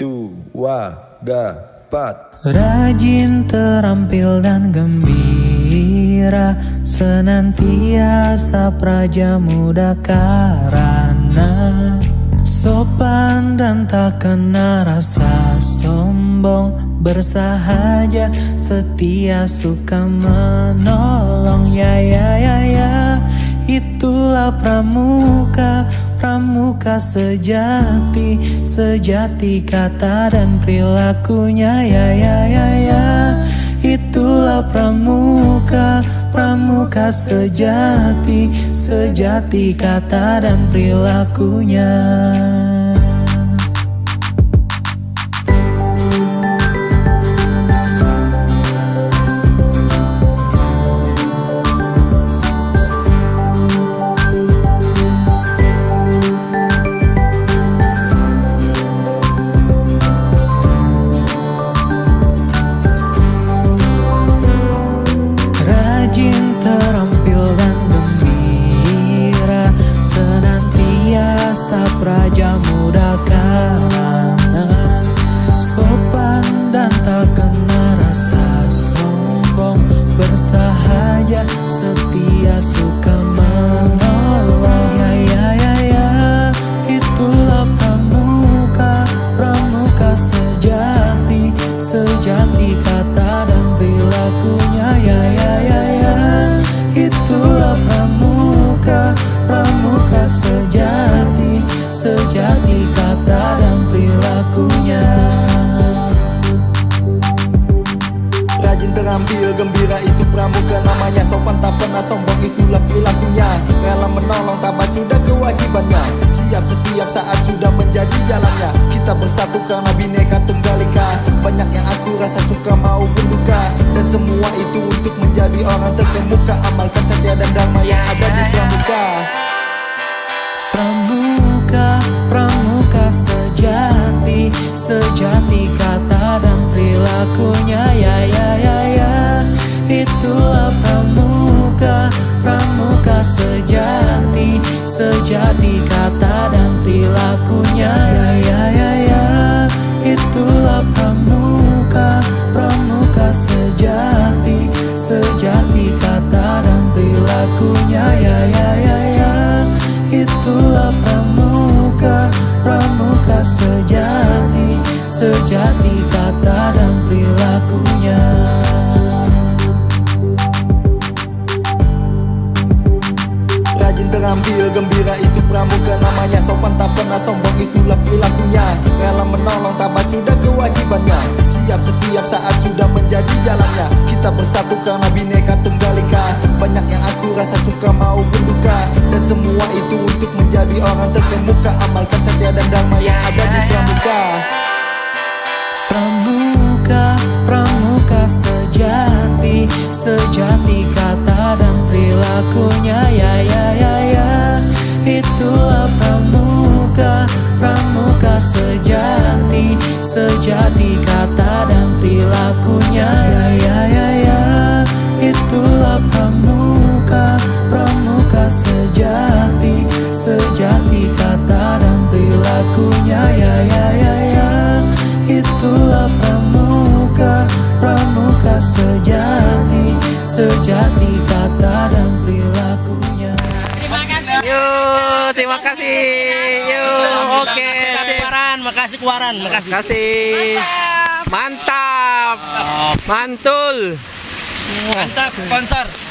dua, dapat. Rajin, terampil dan gembira. Senantiasa praja muda karena Sopan dan tak kena rasa sombong. Bersahaja, setia, suka menolong. Ya ya ya ya Itulah pramuka, pramuka sejati Sejati kata dan perilakunya. Ya ya ya ya. Itulah pramuka, pramuka sejati Sejati kata dan perilakunya Senantiasa namanya Sopan tak pernah sombong itulah perilakunya. Rela menolong tambah sudah kewajibannya. Siap setiap saat sudah menjadi jalannya. Kita bersatu karena bineka tunggal ika Banyak yang aku rasa suka mau berduka Dan semua itu untuk menjadi orang terkemuka. Amalkan setia dan damai yang ada di pramuka. Pramuka, pramuka sejati Sejati kata sejati kata dan perilakunya. Ya ya ya ya. Itulah pramuka Pramuka sejati. Sejati kata dan perilakunya. Ya ya ya ya. Itulah pramuka, pramuka sejati. Sejati kata dan Terampil gembira itu pramuka namanya Sopan tak pernah sombong itulah perilakunya. Rela menolong tambah sudah kewajibannya. Siap setiap saat sudah menjadi jalannya. Kita bersatu karena bineka tunggal ika Banyak yang aku rasa suka mau berduka. Dan semua itu untuk menjadi orang terkemuka. Amalkan setia dan damai yang ada di Pramuka, sejati kata dan perilakunya. Ya ya ya ya Itulah pramuka, pramuka sejati Sejati kata dan perilakunya. Ya ya ya ya Itulah pramuka, pramuka sejati Sejati kata dan perilakunya. Yuk, terima kasih. Yuk, oke. Kuaran, makasih kuaran, makasih. Kasih. Mantap. Mantul. Mantap, sponsor.